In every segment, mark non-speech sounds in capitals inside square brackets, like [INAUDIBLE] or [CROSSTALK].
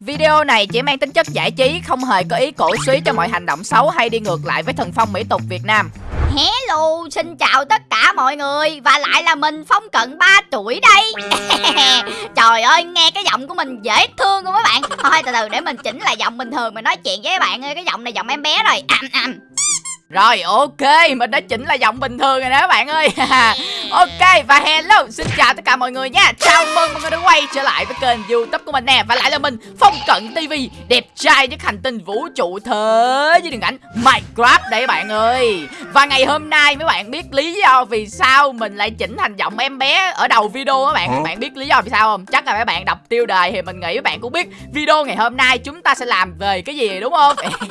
Video này chỉ mang tính chất giải trí, không hề có ý cổ suý cho mọi hành động xấu hay đi ngược lại với thần phong mỹ tục Việt Nam. Hello, xin chào tất cả mọi người Và lại là mình Phong Cận 3 tuổi đây. [LAUGHS] Trời ơi, nghe cái giọng của mình dễ thương không các bạn. Thôi từ từ để mình chỉnh lại giọng bình thường Mình nói chuyện với các bạn ơi Cái giọng này giọng em bé rồi. Rồi ok, mình đã chỉnh là giọng bình thường rồi đó các bạn ơi. [LAUGHS] Ok và hello, xin chào tất cả mọi người nha. Chào mừng mọi người đã quay trở lại với kênh youtube của mình nè. Và lại là mình, Phong Cận TV Đẹp trai nhất hành tinh vũ trụ thế với điện ảnh Minecraft các bạn ơi. Và ngày hôm nay mấy bạn biết lý do vì sao mình lại chỉnh thành giọng em bé ở đầu video các bạn? Các bạn biết lý do vì sao không? Chắc là mấy bạn đọc tiêu đề thì mình nghĩ các bạn cũng biết. Video ngày hôm nay chúng ta sẽ làm về cái gì đúng không? [LAUGHS]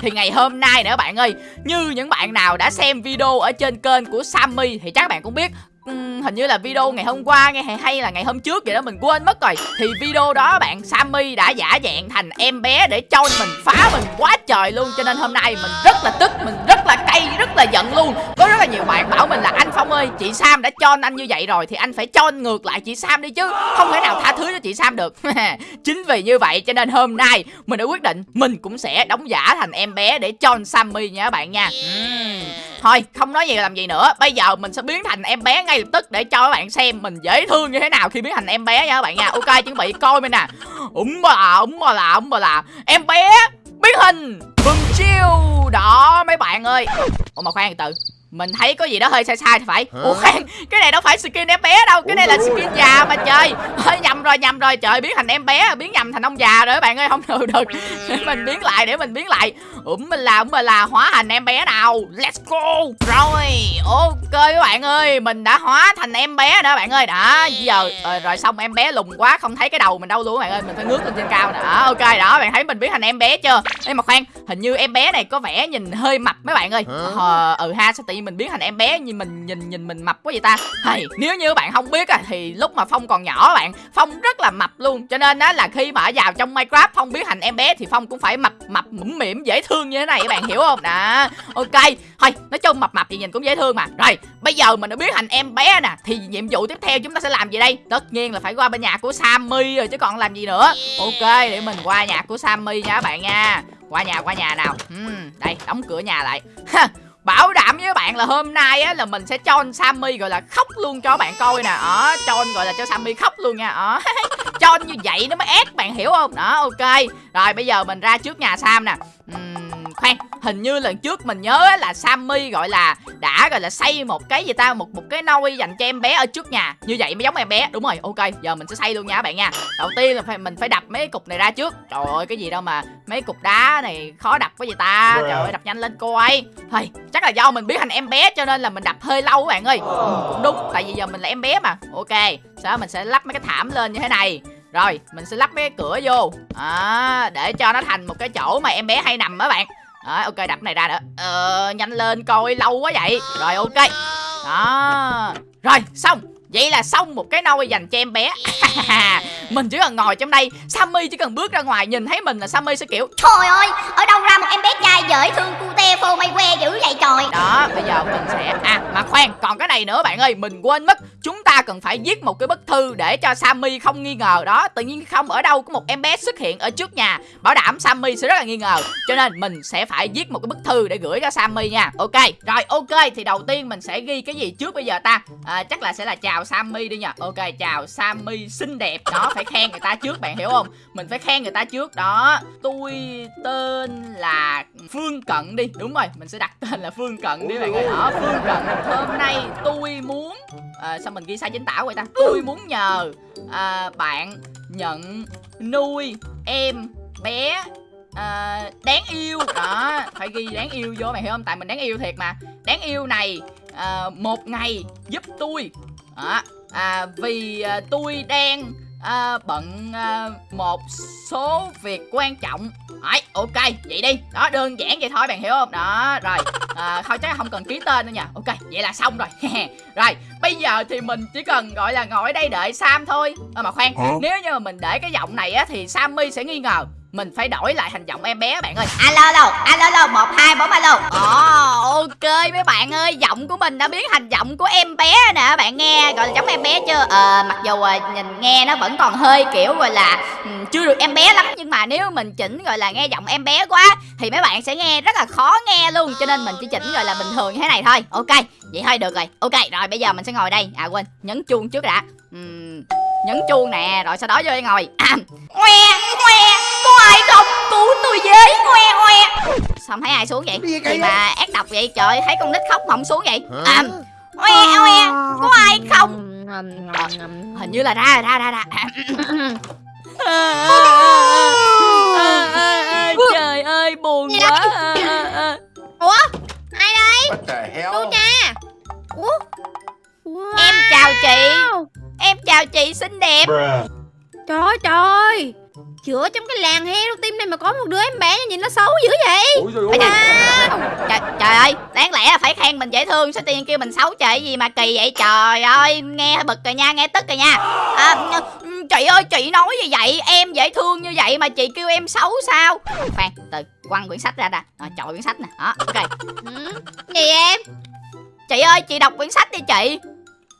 thì ngày hôm nay nữa các bạn ơi như những bạn nào đã xem video ở trên kênh của Sammy thì chắc bạn cũng biết Ừ, hình như là video ngày hôm qua, nghe hay là ngày hôm trước vậy đó, mình quên mất rồi. Thì video đó bạn Sammy đã giả dạng thành em bé để cho mình, phá mình quá trời luôn. Cho nên hôm nay mình rất là tức, mình rất là cay, rất là giận luôn. Có rất là nhiều bạn bảo mình là, anh Phong ơi, chị Sam đã cho anh như vậy rồi thì anh phải cho ngược lại chị Sam đi chứ. Không thể nào tha thứ cho chị Sam được. [LAUGHS] Chính vì như vậy cho nên hôm nay mình đã quyết định mình cũng sẽ đóng giả thành em bé để cho Sammy nha các bạn nha. Uhm. thôi, không nói gì làm gì nữa. Bây giờ mình sẽ biến thành em bé ngay lập tức để cho các bạn xem mình dễ thương như thế nào khi biến thành em bé nha các bạn nha. Ok, chuẩn bị coi mình nè. Ủng bà là ủng bà là ủng bà là. Em bé biến hình. Bừng chiêu. Đó, mấy bạn ơi. Ủa, mà khoan từ mình thấy có gì đó hơi sai sai thì phải. Ủa khoan cái này đâu phải skin em bé đâu cái này là skin già mà trời. Hơi nhầm rồi nhầm rồi. Trời biến thành em bé biến nhầm thành ông già rồi các bạn ơi không được được. [LAUGHS] Để mình biến lại để mình biến lại. Ủm mình là mình là hóa thành em bé nào? Let's go. Rồi ok các bạn ơi mình đã hóa thành em bé đó bạn ơi. Đã giờ rồi, rồi xong em bé lùn quá không thấy cái đầu mình đâu luôn các bạn ơi. Mình phải ngước lên trên cao nè. Ok đó bạn thấy mình biến thành em bé chưa? Nhưng mà khoan hình như em bé này có vẻ nhìn hơi mập mấy bạn ơi. Ờ ừ ha sao tự nhiên mình biến thành em bé như mình nhìn nhìn mình mập quá vậy ta. Hay nếu như bạn không biết à, thì lúc mà phong còn nhỏ bạn phong rất là mập luôn. Cho nên á là khi mà ở vào trong minecraft phong biến thành em bé thì phong cũng phải mập mập mũm mỉm dễ thương như thế này các bạn hiểu không? Đó ok. Thôi nói chung mập mập thì nhìn cũng dễ thương mà. Rồi bây giờ mình đã biến thành em bé nè thì nhiệm vụ tiếp theo chúng ta sẽ làm gì đây? Tất nhiên là phải qua bên nhà của sammy rồi chứ còn làm gì nữa. Ok để mình qua nhà của sammy nha các bạn nha. Qua nhà qua nhà nào. Uhm, đây đóng cửa nhà lại. Bảo đảm với bạn là hôm nay á là mình sẽ cho anh Sammy gọi là khóc luôn cho bạn coi nè. Đó, cho anh gọi là cho Sammy khóc luôn nha. Đó, ờ, [LAUGHS] cho anh như vậy nó mới ép bạn hiểu không? Đó, ok. Rồi bây giờ mình ra trước nhà Sam nè. Uhm, Khoan, hình như lần trước mình nhớ là Sammy gọi là đã gọi là xây một cái gì ta một một cái nôi dành cho em bé ở trước nhà. Như vậy mới giống em bé đúng rồi. Ok giờ mình sẽ xây luôn nha các bạn nha. Đầu tiên là phải mình phải đập mấy cục này ra trước. Trời ơi cái gì đâu mà mấy cục đá này khó đập quá vậy ta. Trời ơi đập nhanh lên coi. Thôi chắc là do mình biến thành em bé cho nên là mình đập hơi lâu các bạn ơi. Ừ, cũng đúng tại vì giờ mình là em bé mà. Ok sau mình sẽ lắp mấy cái thảm lên như thế này rồi mình sẽ lắp mấy cái cửa vô. À, để cho nó thành một cái chỗ mà em bé hay nằm á bạn. À, ok đập này ra nữa. Ờ, nhanh lên coi lâu quá vậy. Rồi ok. Đó. Rồi xong. Vậy là xong một cái nôi dành cho em bé. [LAUGHS] Mình chỉ cần ngồi trong đây Sammy chỉ cần bước ra ngoài nhìn thấy mình là Sammy sẽ kiểu Trời ơi Ở đâu ra một em bé trai dễ thương cute phô mây que dữ vậy trời? Đó bây giờ mình sẽ À mà khoan còn cái này nữa bạn ơi Mình quên mất. Chúng ta cần phải viết một cái bức thư Để cho Sammy không nghi ngờ Đó. Tự nhiên không ở đâu có một em bé xuất hiện ở trước nhà. Bảo đảm Sammy sẽ rất là nghi ngờ. Cho nên mình sẽ phải viết một cái bức thư để gửi cho Sammy nha. Ok Rồi ok thì đầu tiên mình sẽ ghi cái gì trước bây giờ ta? À, Chắc là sẽ là chào Sammy đi nha. Ok chào Sammy xinh đẹp. Đó phải khen người ta trước bạn hiểu không? Mình phải khen người ta trước. Đó tôi tên là Phương Cận đi. Đúng rồi mình sẽ đặt tên là Phương Cận đi bạn ơi. Đó Phương Cận hôm nay tôi muốn à, Sao mình ghi sai chính tả vậy ta? Tôi muốn nhờ à, bạn nhận nuôi em bé à, đáng yêu. Đó phải ghi đáng yêu vô mày hiểu không? Tại mình đáng yêu thiệt mà. Đáng yêu này à, một ngày giúp tôi đó. à, vì à, tôi đang à, bận à, một số việc quan trọng. Đấy, ok, vậy đi. Đó, đơn giản vậy thôi bạn hiểu không? Đó, rồi. À, Thôi chắc không cần ký tên nữa nha. Ok, vậy là xong rồi. [LAUGHS] Rồi, bây giờ thì mình chỉ cần gọi là ngồi ở đây đợi Sam thôi. À, Mà khoan, nếu như mà mình để cái giọng này á Thì Sammy sẽ nghi ngờ mình phải đổi lại hành động em bé bạn ơi. Alo alo alo alo một hai bốn alo. Ồ ok mấy bạn ơi giọng của mình đã biến thành giọng của em bé nè bạn nghe gọi là giống em bé chưa? Ờ mặc dù à, nhìn nghe nó vẫn còn hơi kiểu gọi là ừ, chưa được em bé lắm. Nhưng mà nếu mình chỉnh gọi là nghe giọng em bé quá thì mấy bạn sẽ nghe rất là khó nghe luôn. Cho nên mình chỉ chỉnh gọi là bình thường như thế này thôi. Ok vậy thôi được rồi. Ok rồi bây giờ mình sẽ ngồi đây. À quên nhấn chuông trước đã. Ừm, nhấn chuông nè rồi sau đó vô đây ngồi à, ngoe ngoe có ai không cứu tôi với ngoe ngoe sao không thấy ai xuống vậy Gì mà ác độc vậy trời thấy con nít khóc mà không xuống vậy à, ngoe ngoe có ai không hình như là ra ra ra ra trời ơi buồn quá Ủa ai đây? Cô cha Ủa em chào chị. Em chào chị xinh đẹp. Bruh. Trời ơi trời ơi Chữa trong cái làng heo tim này mà có một đứa em bé nhìn nó xấu dữ vậy. Ủa da. trời, trời ơi đáng lẽ là phải khen mình dễ thương sao nhiên kêu mình xấu trời gì mà kỳ vậy? Trời ơi nghe bực rồi nha nghe tức rồi nha. À, ừ, chị ơi chị nói gì vậy em dễ thương như vậy mà chị kêu em xấu sao? Khoan từ quăng quyển sách ra nè rồi chọi quyển sách nè. Đó ok. Ừ. Gì em. Chị ơi chị đọc quyển sách đi chị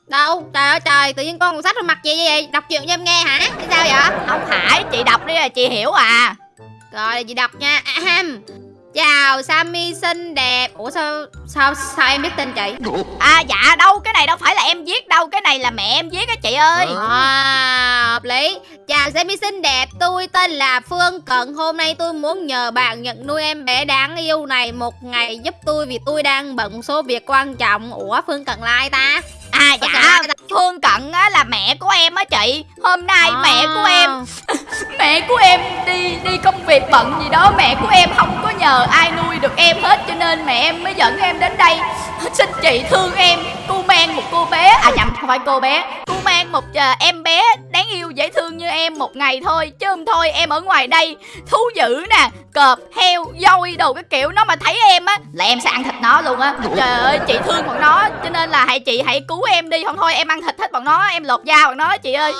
Đâu? Trời ơi trời Tự nhiên con còn sách vào mặt gì vậy Đọc chuyện cho em nghe hả? Cái sao vậy? Không phải chị đọc đi là chị hiểu à. Rồi chị đọc nha. Ahem. Chào Sammy xinh đẹp. Ủa sao sao sao em biết tên chị? À dạ đâu cái này đâu phải là em viết đâu cái này là mẹ em viết á chị ơi. À, hợp lý. Chào Sammy xinh đẹp Tôi tên là Phương. Cận Hôm nay tôi muốn nhờ bạn nhận nuôi em bé đáng yêu này Một ngày giúp tôi vì tôi đang bận số việc quan trọng. Ủa Phương Cận là ai ta à dạ ta? phương cận á là mẹ của em á chị hôm nay À. mẹ của em [LAUGHS] mẹ của em đi đi công việc bận gì đó mẹ của em không có nhờ ai nuôi được em hết cho nên mẹ em mới dẫn em đến đây xin chị thương em cô mang một cô bé à nhầm không phải cô bé cô mang một ờ, em bé đáng yêu dễ thương như em một ngày thôi. Chứ không thôi, em ở ngoài đây thú dữ nè, cọp, heo, voi đồ cái kiểu nó mà thấy em á, là em sẽ ăn thịt nó luôn á. Trời ơi, chị thương bọn nó, cho nên là hãy, chị hãy cứu em đi. Không thôi, em ăn thịt hết bọn nó, em lột da bọn nó, chị ơi.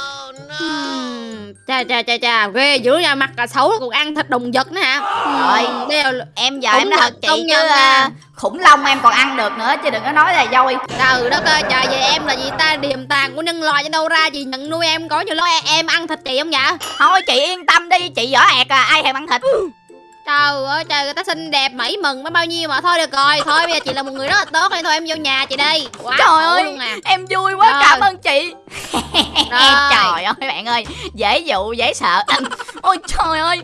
Ừm, Chà chà chà chà ghê dữ nha mặt cả xấu còn ăn thịt động vật nữa hả? Rồi. Đều em giờ Công em nói thật chị chứ à, khủng long em còn ăn được nữa chứ đừng có nói là dôi. Trời đất ơi trời vậy em là gì ta? Điềm tàn của nhân loại cho đâu ra Chị nhận nuôi em có nhiều lo em, ăn thịt chị không vậy? Thôi chị yên tâm đi chị dở ẹt à ai thèm ăn thịt? Trời ơi trời người ta xinh đẹp mỹ mừng mới bao nhiêu mà thôi được rồi Thôi bây giờ chị là một người rất là tốt nên thôi em vô nhà chị đi. Quá Trời ơi. luôn à em vui quá Rồi. trời ơi bạn ơi dễ dụ dễ sợ [COUGHS] ôi trời ơi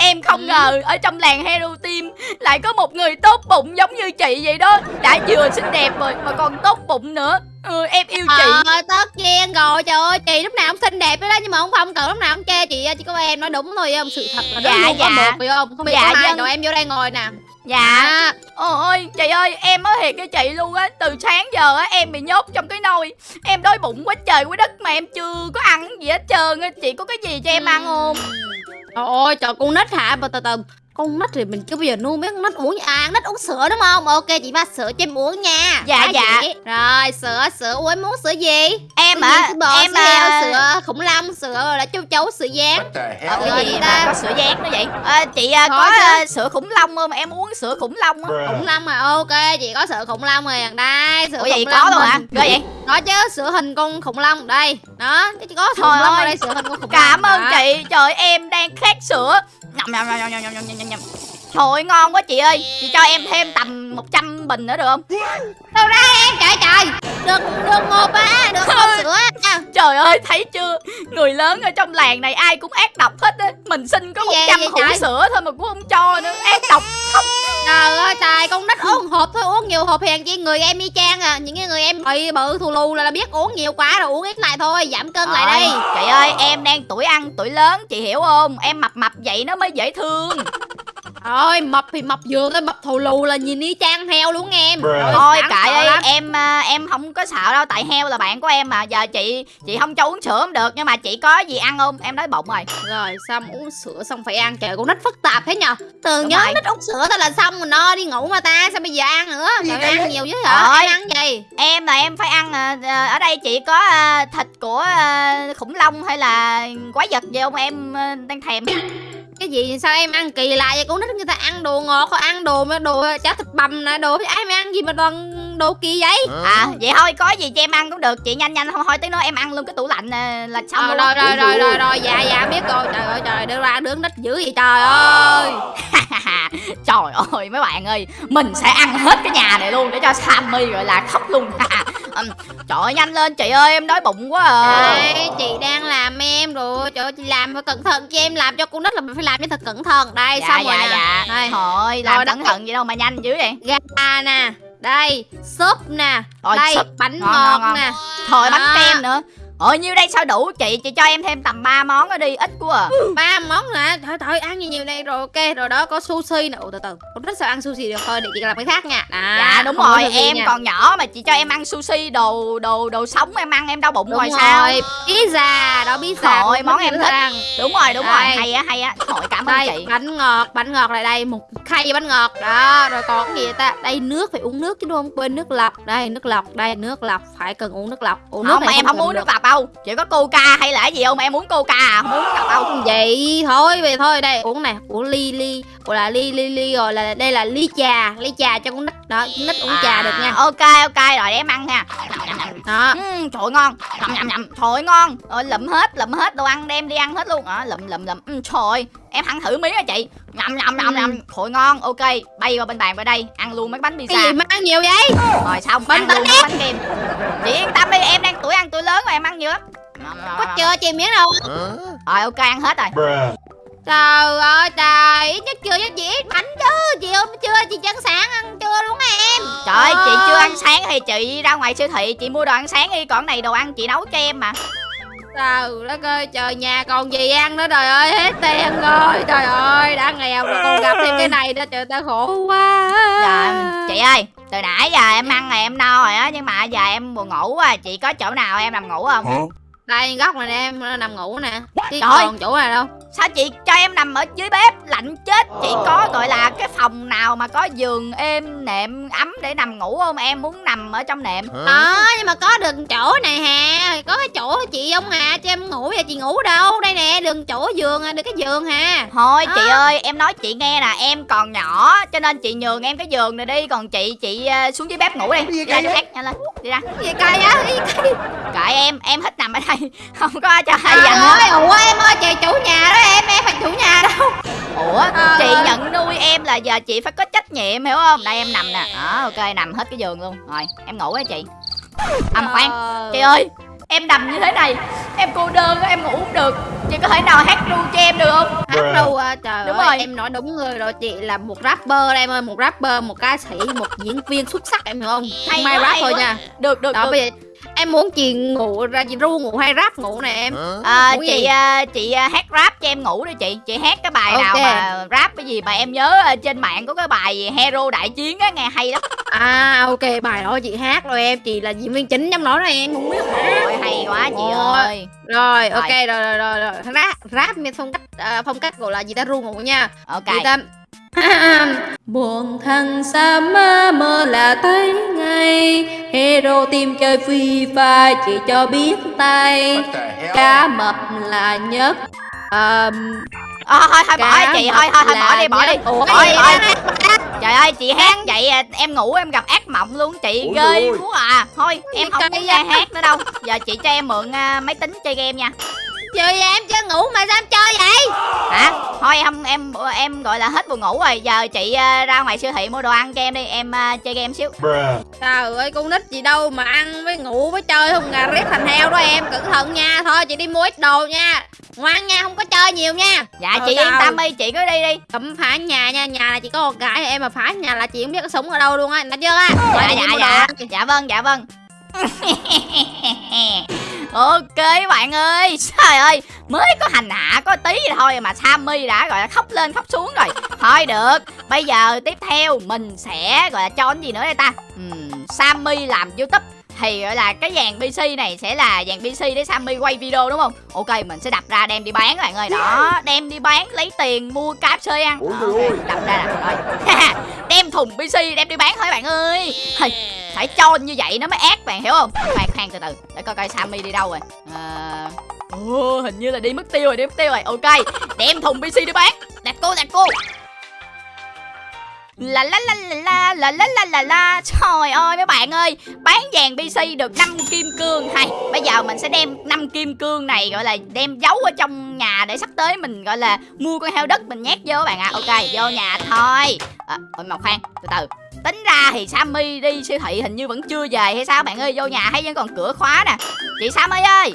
em không Ừ. ngờ ở trong làng hero team lại có một người tốt bụng giống như chị vậy đó đã vừa xinh đẹp rồi mà còn tốt bụng nữa ừ, em yêu chị Ờ tất nhiên rồi trời ơi chị lúc nào cũng xinh đẹp đó nhưng mà không không cần lúc nào cũng chê chị chỉ có em nói đúng thôi không sự thật là Dạ, đó luôn có dạ. một phải không không biết Dạ, có hai dân. rồi em vô đây ngồi nè dạ. À, ôi chị ơi em nói thiệt với chị luôn á. Từ sáng giờ á em bị nhốt trong cái nồi. Em đói bụng quá trời quá đất mà em chưa có ăn gì hết trơn á. Chị có cái gì cho em ăn không? Trời ơi trời con nít hả? Từ từ con nít thì mình chưa bao giờ nuôi mấy con nít uống à con nít uống sữa đúng không ok chị pha sữa cho em uống nha Dạ, Hả dạ. chị? rồi sữa sữa uống em muốn sữa gì em sữa bò em sữa heo à, sữa khủng long sữa là châu chấu sữa the Ờ, cái Dạ. gì mà có sữa giác nữa vậy à, chị à, Có có à, sữa khủng long không em uống sữa khủng long á khủng long mà ok chị có sữa khủng long rồi đây sữa ủa vậy khủng có long luôn hả ghê vậy có chứ sữa hình con khủng long đây đó cái có sữa Trời khủng long ở ơi. đây sữa hình con khủng cảm long ơn đó. chị trời em đang khát sữa nhầm nhầm nhầm nhầm nhầm nhầm nhầm trời ơi, ngon quá chị ơi. Chị cho em thêm tầm 100 bình nữa được không? Đâu ra em trời trời được được một á được một sữa? Trời ơi thấy chưa? Người lớn ở trong làng này ai cũng ác độc hết á. Mình xin có 100 vậy hũ trời? sữa thôi mà cũng không cho nữa. Ác độc. Trời ơi trời con nít uống hộp thôi uống nhiều hộp hèn chi người em y chang à. Những cái người em bị bự thù lù là, biết uống nhiều quá rồi uống ít lại thôi giảm cân lại Rồi, đây chị ơi em đang tuổi ăn tuổi lớn chị hiểu không? Em mập mập vậy nó mới dễ thương Thôi mập thì mập vừa thôi mập thù lù là nhìn y chang heo luôn em. Rồi, thôi kệ đi. em à, em không có sợ đâu tại heo là bạn của em mà. Giờ chị chị không cho uống sữa không được nhưng mà chị có gì ăn không? Em đói bụng rồi. Rồi xong uống sữa xong phải ăn? Trời con nít phức tạp thế nhờ. Từ Đúng nhớ rồi. nít uống sữa thôi là xong rồi no đi ngủ mà ta Sao bây giờ ăn nữa? Trời ăn nhiều chứ hả. Em ăn gì? Em là em phải ăn à, à, ở đây chị có thịt của khủng long hay là quái vật gì không? Em đang thèm cái gì sao em ăn kỳ lạ vậy? Con nít người ta ăn đồ ngọt ăn đồ mà đồ cháo thịt bằm nè đồ ai mà ăn gì mà toàn đồ kỳ vậy? À vậy thôi có gì cho em ăn cũng được. Chị nhanh nhanh thôi thôi tới nói em ăn luôn cái tủ lạnh à, là xong Ờ, luôn rồi rồi. rồi rồi rồi dạ dạ biết rồi. Trời ơi trời đưa ra đứng nít dữ vậy trời ơi. [LAUGHS] Trời ơi mấy bạn ơi Mình sẽ ăn hết cái nhà này luôn Để cho Sammy gọi là khóc luôn [LAUGHS] Trời ơi nhanh lên chị ơi em đói bụng quá à. Đây, chị đang làm em rồi. Trời ơi, chị làm phải cẩn thận cho em làm cho con nít là mình phải làm cho thật cẩn thận. Đây Dạ xong rồi dạ nè. dạ. Đây. Thôi làm Rồi, cẩn thận gì đâu mà nhanh dữ vậy. Gà nè đây súp nè Rồi, đây súp. bánh Ngon, ngọt ngon, ngon. nè. Thôi bánh kem nữa Ôi nhiêu đây? Sao đủ chị? Chị cho em thêm tầm 3 món ở đi ít quá à. [LAUGHS] ba món nè thôi thôi ăn nhiều nhiều đây rồi ok. Rồi đó có sushi nè Ủa, từ từ con nít sao ăn sushi được. Thôi để chị làm cái khác nha. À, Dạ đúng rồi. em nha. còn nhỏ mà chị cho em ăn sushi đồ đồ đồ sống em ăn em đau bụng đúng rồi rồi. sao? Pizza đó pizza con món em thích. ăn. Đúng rồi đúng rồi. Hay á hay á. Thôi cảm ơn chị. bánh ngọt bánh ngọt lại đây. Một khay bánh ngọt. Đó rồi còn cái gì ta? Đây nước phải uống nước chứ đúng không? Quên nước lọc. Đây nước lọc đây nước lọc. Phải cần uống nước lọc. Uống nước Không này em không uống nước lọc đâu? Chỉ có coca hay là cái gì không? Em muốn coca à? Không uống nước lọc vậy thôi về thôi. Đây, uống này, uống ly ly gọi là ly ly ly rồi là đây là ly trà ly trà cho con nít đó con nít uống trà được nha. À, Ok ok rồi để em ăn nha. Đó. Uhm, Trời ơi, ngon. Nhầm nhầm nhầm. Trời ơi, ngon. Rồi lụm hết lụm hết đồ ăn đem đi ăn hết luôn. À, Lụm lụm lụm. Uhm, Trời ơi, em ăn thử miếng hả chị. Nhầm nhầm nhầm Ừ. nhầm Trời ngon. Ok Bay qua bên bàn vào đây Ăn luôn mấy bánh cái gì pizza mà ăn nhiều vậy? Rồi xong Bình ăn luôn mấy bánh kem. Chị yên tâm đi em đang tuổi ăn tuổi lớn rồi em ăn nhiều lắm. Có chưa chị miếng đâu. Rồi ok ăn hết rồi. Bruh. Trời ơi trời ít nhất chưa cho chị ít bánh chứ. Chị ôm chưa chị chân sáng ăn chưa đúng không em? Trời ơi chị chưa ăn sáng thì chị ra ngoài siêu thị chị mua đồ ăn sáng đi. Còn này đồ ăn chị nấu cho em mà. Trời đất ơi trời nhà còn gì ăn nữa trời ơi hết tiền rồi. Trời ơi đã nghèo rồi còn gặp thêm cái này nữa trời ta khổ quá. Dạ chị ơi từ nãy giờ em ăn này em no rồi á Nhưng mà giờ em buồn ngủ quá. Chị có chỗ nào em nằm ngủ không? Đây góc này nè em nằm ngủ nè. Chứ Trời. còn chỗ này đâu Sao chị cho em nằm ở dưới bếp? Lạnh chết. Chị có gọi là cái phòng nào mà có giường êm nệm ấm để nằm ngủ không? Em muốn nằm ở trong nệm. Đó nhưng mà có được chỗ này hà. Có cái chỗ chị ông hà? Cho em ngủ vậy chị ngủ đâu? Đây nè đừng chỗ giường à được cái giường hà. Thôi chị À. ơi em nói chị nghe nè. Em còn nhỏ cho nên chị nhường em cái giường này đi. Còn chị chị ờ, xuống dưới bếp ngủ đi. Đi ra hát nhanh lên. Đi ra. Gì cay á gì Kệ em em thích nằm ở đây. [LAUGHS] Không có cho ai trời dành hết. ơi ủa em ơi chị chủ nhà đó em em phải chủ nhà đâu. Ủa Trời chị ơi. nhận nuôi em là giờ chị phải có trách nhiệm hiểu không? Đây em nằm nè. Đó ok nằm hết cái giường luôn. Rồi em ngủ á chị. À mà khoan. Chị ơi em nằm như thế này Em cô đơn á, em ngủ không được. Chị có thể nào hát ru cho em được không? Hát đâu à, trời Đúng ơi, rồi. em nói đúng người rồi chị là một rapper đây em ơi một rapper một ca sĩ một diễn viên xuất sắc em hiểu không? Hay mai rap thôi quá. nha. Được được đó được. bây giờ em muốn chị ngủ ra chị ru ngủ hay rap ngủ nè em? À, ngủ chị à, chị à, hát rap cho em ngủ đi chị. Chị hát cái bài nào Ok. mà rap cái gì mà em nhớ à, trên mạng có cái bài gì hero đại chiến á nghe hay lắm. À ok bài đó chị hát rồi em. Chị là diễn viên chính trong đó đó em. Không biết Ôi hay quá chị Ôi. ơi. Rồi Rồi. ok rồi rồi rồi, rồi. rap rap phong cách à, phong cách gọi là gì ta? Ru ngủ nha. Ok. Chị Tâm Buồn thằng xa mơ mơ là thấy ngay. Hero team chơi FIFA chỉ cho biết tay? Cá mập là nhất. Ờm, Ờ, thôi thôi bỏ đi chị. Thôi thôi thôi bỏ đi bỏ đi. Ủa cái gì thôi. trời ơi chị hát vậy à, em ngủ em gặp ác mộng luôn chị Ủa ghê quá à. Thôi em không nghe hát nữa đâu. Giờ chị cho em mượn à, máy tính chơi game nha Chơi vậy em chưa ngủ mà sao em chơi vậy? Hả? Thôi không em em gọi là hết buồn ngủ rồi giờ chị à, ra ngoài siêu thị mua đồ ăn cho em đi em à, chơi game xíu. Trời ơi con nít gì đâu mà ăn với ngủ với chơi không gà rét thành heo đó em. Cẩn thận nha Thôi chị đi mua ít đồ nha. Ngoan nha không có chơi nhiều nha. Dạ Ờ, chị yên tâm đi chị cứ đi đi. Cấm phá nhà nha Nhà là chỉ có một gái em mà phá nhà là chị không biết có sống ở đâu luôn á. Nói chưa? Á dạ dạ dạ. dạ vâng dạ vâng [LAUGHS] ok bạn ơi trời ơi mới có hành hạ có tí thôi mà sammy đã gọi là khóc lên khóc xuống rồi. Thôi được bây giờ tiếp theo mình sẽ gọi là cho cái gì nữa đây ta? Ừm, sammy làm youtube thì gọi là cái dàn pc này sẽ là dàn pc để sammy quay video đúng không? Ok mình sẽ đập ra đem đi bán các bạn ơi. Đó đem đi bán lấy tiền mua kfc ăn. Ôi Đó, trời ơi. ok, đập ra nè rồi thùng pc đem đi bán thôi bạn ơi Hây, phải cho như vậy nó mới ác bạn hiểu không khoan khoan từ từ để coi coi sammy đi đâu rồi à, Ồ, hình như là đi mất tiêu rồi, đi mất tiêu rồi. Ok, đem thùng PC đi bán. Đặt cô, đặt cô. La la la la la la la la la la. Trời ơi mấy bạn ơi Bán vàng PC được 5 kim cương Hay. Bây giờ mình sẽ đem 5 kim cương này Gọi là đem giấu ở trong nhà Để sắp tới mình gọi là mua con heo đất Mình nhét vô các bạn ạ. À. Ok vô nhà thôi. À, Ôi mà khoan từ từ. Tính ra thì Sammy đi siêu thị hình như vẫn chưa về hay sao bạn ơi? Vô nhà thấy vẫn còn cửa khóa nè. Chị Sammy ơi!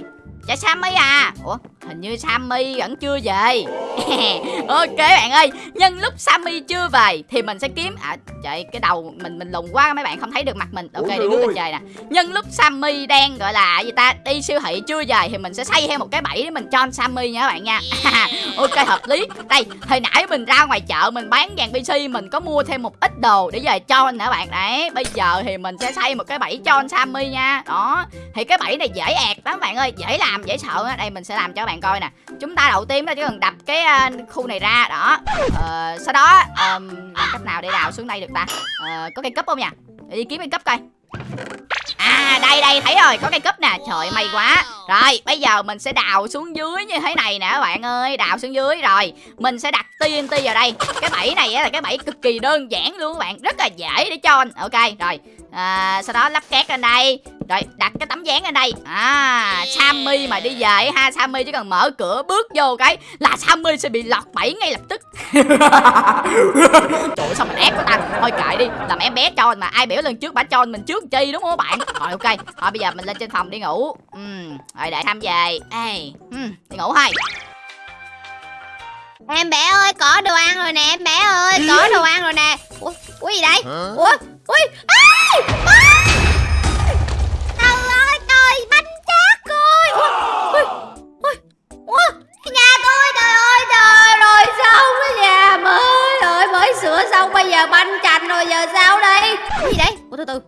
Dạ Sammy à. Ủa hình như Sammy vẫn chưa về. [LAUGHS] Ok bạn ơi. Nhân lúc Sammy chưa về Thì mình sẽ kiếm À trời cái đầu mình mình lùng quá mấy bạn không thấy được mặt mình. Ok đi bước lên trời nè. Nhân lúc Sammy đang gọi là gì ta Đi siêu thị chưa về Thì mình sẽ xây thêm một cái bẫy để mình cho Sammy nha các bạn nha. [LAUGHS] Ok hợp lý. Đây hồi nãy mình ra ngoài chợ Mình bán vàng PC Mình có mua thêm một ít đồ để về cho nữa bạn? Đấy bây giờ thì mình sẽ xây một cái bẫy cho Sammy nha. Đó Thì cái bẫy này dễ ẹt lắm bạn ơi Dễ làm làm dễ sợ Đây mình sẽ làm cho các bạn coi nè. Chúng ta đầu tiên là chỉ cần đập cái uh, khu này ra đó. Ờ, sau đó um, làm cách nào để đào xuống đây được ta? Ờ, có cây cấp không nhỉ? Đi kiếm cây cấp coi. À đây đây thấy rồi có cây cúp nè. Trời may quá. Rồi bây giờ mình sẽ đào xuống dưới như thế này nè các bạn ơi. Đào xuống dưới rồi. Mình sẽ đặt TNT vào đây. Cái bẫy này là cái bẫy cực kỳ đơn giản luôn các bạn. Rất là dễ để cho Ok rồi. À, Sau đó lắp két lên đây. Rồi đặt cái tấm dáng lên đây. À Sammy mà đi về ha Sammy chỉ cần mở cửa bước vô cái Là Sammy sẽ bị lọt bẫy ngay lập tức. [LAUGHS] Trời ơi sao mình ép quá ta? Thôi kệ đi Làm em bé cho mà. Ai biểu lần trước bả cho mình trước chi đúng không các bạn? Rồi ok. Thôi bây giờ mình lên trên phòng đi ngủ. Uhm, Rồi để tham về. Ê, uhm, Đi ngủ thôi Em bé ơi có đồ ăn rồi nè em bé ơi Có đồ ăn rồi nè. Ủa, ủa gì đây? Ủa Ui à, à. Xong bây giờ banh chành rồi giờ sao đây? Cái gì đây ủa từ từ.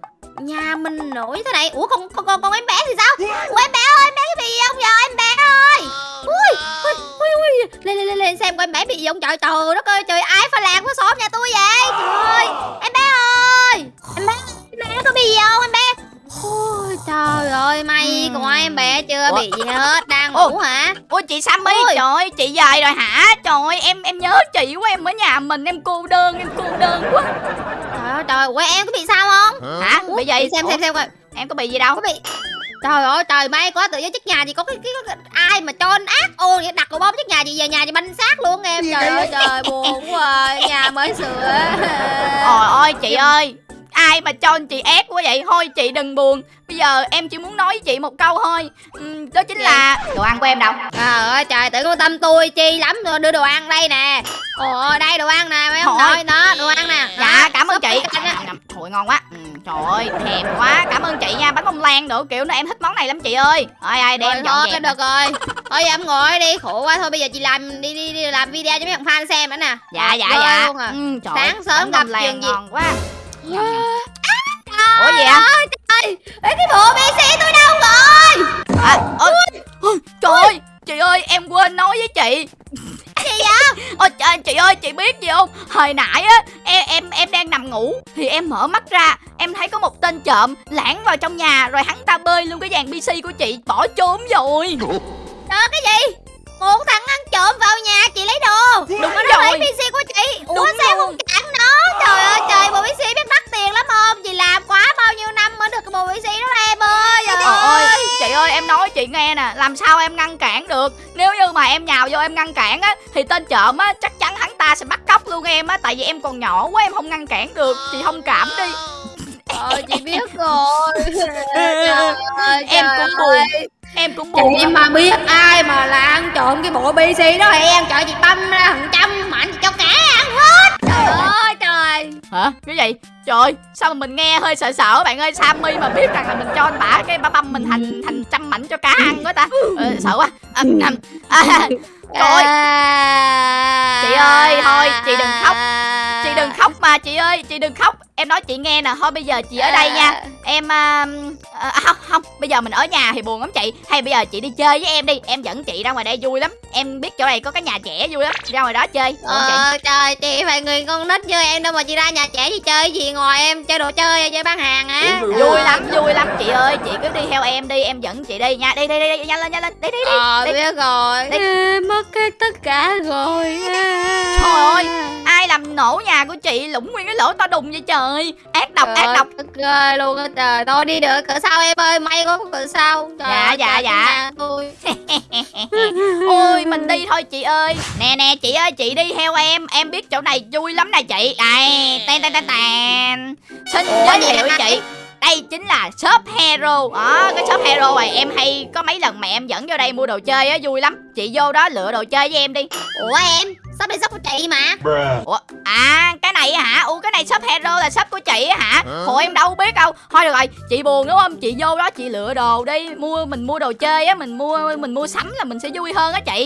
Nhà mình nổi thế này. Ủa con con con, con em bé thì sao? Ủa em bé ơi em bé cái bị gì không giờ em bé ơi. Ui ui ui ui. Lên lên lên lên xem coi em bé bị gì không. Trời trời đất ơi trời ai phải làng của xóm nhà tôi vậy? Trời ơi em bé ơi. Em bé em bé có bị gì không? Em bé Ôi trời ơi may Ừm. của em bé chưa Ủa? bị gì hết đang Ồ. ngủ hả? Ôi chị Sammy Ôi. trời ơi chị về rồi hả? Trời ơi em em nhớ chị quá em ở nhà mình em cô đơn em cô đơn quá. Trời ơi trời ơi em có bị sao không? Hả? Ủa, bị gì? xem Ủa, xem xem coi. Em có bị gì đâu? Có bị. Trời ơi trời may quá tự nhiên trước nhà chị có cái, cái, cái, ai mà cho ác vậy đặt quả bom trước nhà chị về nhà chị banh xác luôn em. Trời ơi trời buồn quá à. nhà mới sửa. Trời ơi chị ơi Ai mà cho anh chị ép quá vậy? Thôi chị đừng buồn. Bây giờ em chỉ muốn nói với chị một câu thôi. Ừm, Đó chính là Đồ ăn của em đâu? Trời ơi trời tự quan tâm tôi chi lắm đưa đồ ăn đây nè. Ồ đây đồ ăn nè mấy ông Thôi. nội đó đồ ăn nè. Dạ Đó, cảm ơn chị. Trời ơi ngon quá. Ừ, Trời ơi thèm quá. Cảm ơn chị nha Bánh bông lan nữa Kiểu nó em thích món này lắm chị ơi. Ai ai đem thôi dẹp được rồi. Thôi giờ em ngồi đi khổ quá. Thôi bây giờ chị làm đi đi, đi làm video cho mấy thằng fan xem nữa nè. Dạ dạ dạ. à. ừ, trời Sáng ơi, sớm gặp chuyện gì? ngon quá Ủa gì ạ? ơi, trời Ê, cái bộ PC tôi đâu rồi? À, ôi, ôi, Trời ơi Chị ơi em quên nói với chị. Gì vậy? [LAUGHS] Ôi trời, chị ơi chị biết gì không? Hồi nãy á em em em đang nằm ngủ Thì em mở mắt ra Em thấy có một tên trộm lãng vào trong nhà Rồi hắn ta bơi luôn cái dàn PC của chị Bỏ trốn rồi. Trời cái gì? Một thằng ăn trộm vào nhà chị lấy đồ. Đúng Mà nó lấy rồi. PC của chị. Ủa Đúng sao luôn. không Trời ơi trời bộ PC biết đắt tiền lắm không? Chị làm quá bao nhiêu năm mới được cái bộ PC đó em ơi Trời ơi ơi. chị ơi em nói chị nghe nè Làm sao em ngăn cản được? Nếu như mà em nhào vô em ngăn cản á Thì tên trộm á chắc chắn hắn ta sẽ bắt cóc luôn em á Tại vì em còn nhỏ quá em không ngăn cản được Chị thông cảm đi. Ờ chị biết rồi. [LAUGHS] Trời ơi, Em cũng buồn. Em cũng buồn Chị lắm. mà biết ai mà là ăn trộm cái bộ PC đó thì em trời chị tâm ra hàng trăm mạnh chị cho cả Trời ơi trời. Hả? Cái gì? Trời ơi, sao mà mình nghe hơi sợ sợ bạn ơi? Sammy mà biết rằng là mình cho anh bả Cái bả băm mình thành thành trăm mảnh cho cá ăn quá ta. Ờ, Sợ quá. À, à, à, Trời ơi. À. Chị ơi, thôi, chị đừng khóc. Đừng khóc mà chị ơi Chị đừng khóc. Em nói chị nghe nè thôi bây giờ chị ở đây nha. Em à, à, không không bây giờ mình ở nhà thì buồn lắm chị. Hay bây giờ chị đi chơi với em đi em dẫn chị ra ngoài đây vui lắm. Em biết chỗ này có cái nhà trẻ vui lắm ra ngoài đó chơi không chị? Ờ trời chị phải người con nít như em đâu mà chị ra nhà trẻ chị chơi gì ngoài em chơi đồ chơi chơi bán hàng á vui lắm vui lắm chị ơi. Chị cứ đi theo em đi em dẫn chị đi nha. Đi đi đi, đi nhanh lên nhanh lên. Đi đi đi. Ờ đi. biết rồi. Đi. Em mất hết tất cả rồi Trời ơi, ai làm nổ nhà của chị lũng nguyên cái lỗ to đùng vậy trời. Ác độc ác độc. Tức ơi luôn á trời. Thôi đi được cửa sau em ơi? May có cửa sau Trời Dạ, dạ, trời, dạ. tôi. [LAUGHS] Ôi mình đi thôi chị ơi. Nè nè chị ơi chị đi theo em. Em biết chỗ này vui lắm nè chị. Này ten ten ten ten. Xin giới thiệu chị. Đây chính là shop hero. Đó cái shop hero này em hay có mấy lần mẹ em dẫn vô đây mua đồ chơi á vui lắm. Chị vô đó lựa đồ chơi với em đi. Ủa em Sắp đi sắp của chị mà? Ủa à cái này á hả? Ủa cái này shop hero là shop của chị á hả? Hồi em đâu biết đâu. Thôi được rồi chị buồn đúng không? Chị vô đó chị lựa đồ đi. Mua mình mua đồ chơi á mình mua mình mua sắm là mình sẽ vui hơn á chị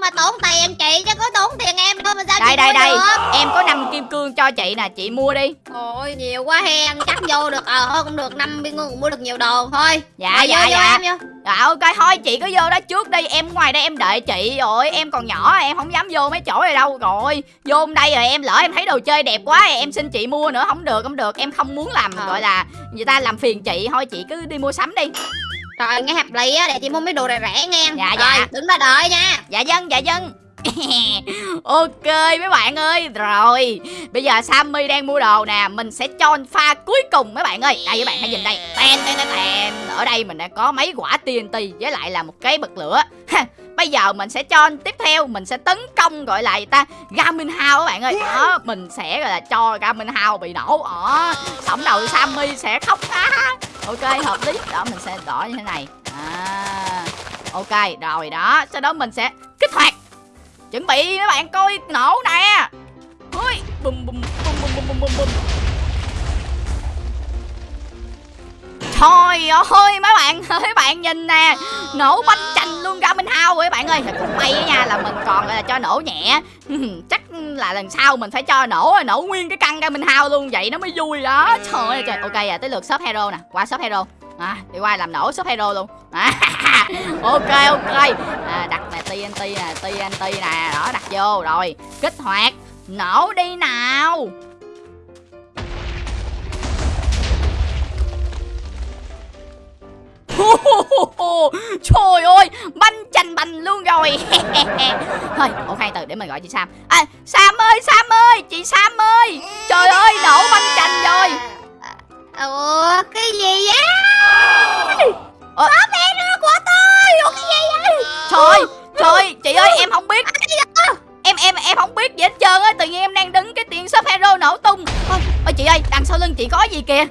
mà tốn tiền chị chứ có tốn tiền em đâu mà sao đây chị đây đây được? Em có năm kim cương cho chị nè chị mua đi. Ôi nhiều quá hen Chắc vô được Ờ thôi cũng được năm viên ngân cũng mua được nhiều đồ Thôi. Dạ Rồi, dạ vô, vô dạ. em vô. Dạ ok thôi chị cứ vô đó trước đi Em ngoài đây em đợi chị rồi Em còn nhỏ em không dám vô mấy chỗ này đâu Rồi. Vô đây rồi em lỡ em thấy đồ chơi đẹp quá Em xin chị mua nữa không được không được Em không muốn làm Ờ. gọi là Người ta làm phiền chị Thôi chị cứ đi mua sắm đi Trời nghe hợp lý á Để chị mua mấy đồ rẻ rẻ nghe Dạ, Rồi dạ. đứng ra đợi nha. Dạ dân dạ dân [LAUGHS] Ok mấy bạn ơi Rồi. Bây giờ Sammy đang mua đồ nè Mình sẽ cho pha cuối cùng mấy bạn ơi. Đây các bạn hãy nhìn đây. Ten ten ten Ở đây mình đã có mấy quả TNT Với lại là một cái bật lửa Bây giờ mình sẽ cho tiếp theo Mình sẽ tấn công gọi là gì ta? Gamin hao các bạn ơi. Đó Mình sẽ gọi là cho Gamin hao bị nổ. Ở Tổng đầu Sammy sẽ khóc. Á Ok hợp lý. Đó mình sẽ đỏ như thế này. À, Ok rồi đó. Sau đó mình sẽ kích hoạt. Chuẩn bị mấy bạn coi nổ nè. Ui bùm bùm bùm bùm bùm bùm bùm bùm. Thôi ơi mấy bạn mấy bạn nhìn nè. Nổ bánh chành luôn ra mình hao rồi các bạn ơi. Cũng may á nha là mình còn là cho nổ nhẹ. [LAUGHS] Chắc là lần sau mình phải cho nổ nổ nguyên cái căn ra mình hao luôn Vậy nó mới vui đó. Trời ơi trời. Ok à tới lượt shop hero nè. Qua shop hero. À, Đi qua làm nổ shop hero luôn. À, [LAUGHS] Ok ok. À, Đặt nè TNT nè TNT nè. Đó đặt vô. Rồi Kích hoạt. Nổ đi nào. [LAUGHS] Trời ơi Banh chành bành luôn rồi. [LAUGHS] Thôi ủa khoan từ để mình gọi chị Sam. À, Sam ơi Sam ơi Chị Sam ơi. Trời ơi nổ banh chành rồi. Ủa cái gì vậy? Ờ. Có bé nữa của tôi Ủa cái gì vậy? Trời Trời chị ơi em không biết. Em em em không biết gì hết trơn á Tự nhiên em đang đứng cái tiền shop hero nổ tung. Ôi, ôi chị ơi đằng sau lưng chị có gì kìa?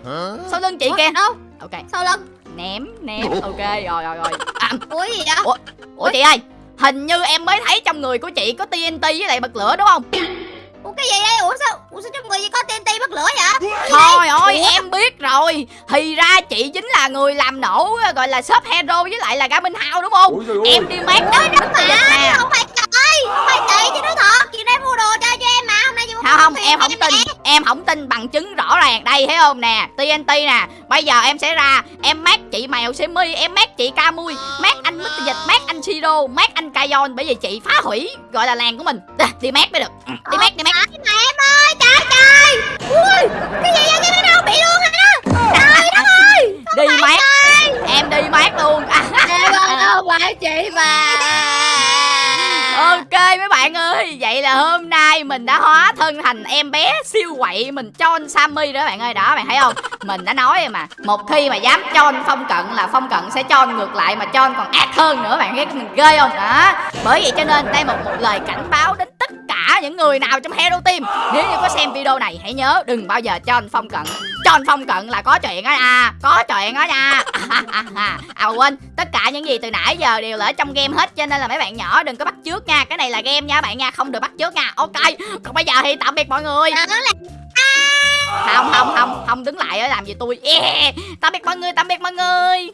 Sau lưng chị Ủa, kìa. đâu? Ok. Sau lưng ném ném. Ok rồi rồi rồi. À, Ủa gì vậy? Ủa chị ơi Hình như em mới thấy trong người của chị có TNT với lại bật lửa đúng không? Ủa cái gì đây Ủa sao Ủa sao trong người gì có TNT bắt lửa vậy? Thôi ơi em biết rồi. Thì ra chị chính là người làm nổ Gọi là shop hero với lại là Garmin House đúng không? Ơi. Em đi mát đó Đúng mà nè Không phải trời Không phải chị chứ nói thật. Chị đang mua đồ chơi cho em mà Hôm nay chị mua không không em không tin. Em không tin bằng chứng ràng đây thấy không nè? TNT nè. Bây giờ em sẽ ra em mát chị mèo semi em mát chị Camui mát anh Mr Dịch mát anh Siro mát anh Kayon bởi vì chị phá hủy gọi là làng của mình. À, đi mát mới được. Ừ, đi mát đi mát. Mà em ơi Trời trời Ui Cái gì vậy? Cái đâu bị luôn hả Trời đất [LAUGHS] ơi. Đi mát. em đi mát luôn. Em ơi [LAUGHS] không phải chị mà ok, mấy bạn ơi, vậy là hôm nay mình đã hóa thân thành em bé siêu quậy mình cho anh Sammy đó bạn ơi. Đó, bạn thấy không? Mình đã nói rồi mà. Một khi mà dám cho anh phong cận là phong cận sẽ cho anh ngược lại mà cho anh còn ác hơn nữa, bạn thấy mình ghê không? Đó. Bởi vậy cho nên đây một một lời cảnh báo đến cả những người nào trong Hero Team. Nếu như có xem video này hãy nhớ đừng bao giờ cho anh phong cận. Cho anh phong cận là có chuyện đó nha có chuyện đó nha. [LAUGHS] À quên tất cả những gì từ nãy giờ đều là ở trong game hết cho nên là mấy bạn nhỏ đừng có bắt chước nha. Cái này là game nha bạn nha không được bắt chước nha. Ok còn bây giờ thì tạm biệt mọi người. Không không không không đứng lại ở làm gì tôi. Yeah. tạm biệt mọi người tạm biệt mọi người